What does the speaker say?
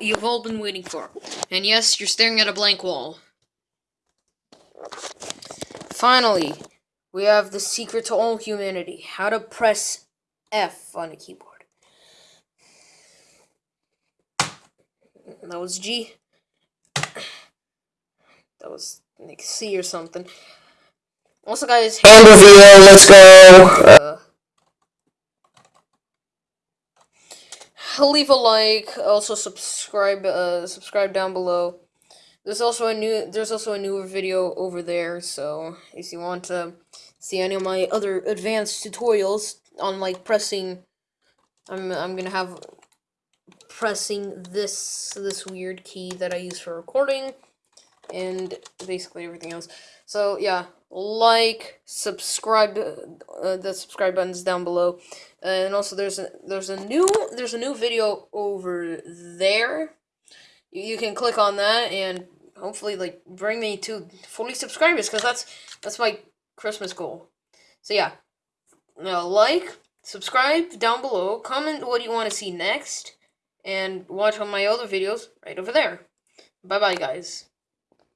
you've all been waiting for. And yes, you're staring at a blank wall. Finally, we have the secret to all humanity. How to press F on a keyboard. That was G. That was like C or something. Also, guys, Hand reveal, let's go. uh, leave a like. Also, subscribe. Uh, subscribe down below. There's also a new. There's also a newer video over there. So if you want to see any of my other advanced tutorials on like pressing, I'm I'm gonna have pressing this this weird key that I use for recording and basically everything else. So yeah, like, subscribe. Uh, the subscribe button's down below, and also there's a there's a new there's a new video over there. You, you can click on that and hopefully like bring me to 40 subscribers because that's that's my Christmas goal. So yeah, now like, subscribe down below, comment what you want to see next, and watch all my other videos right over there. Bye bye guys.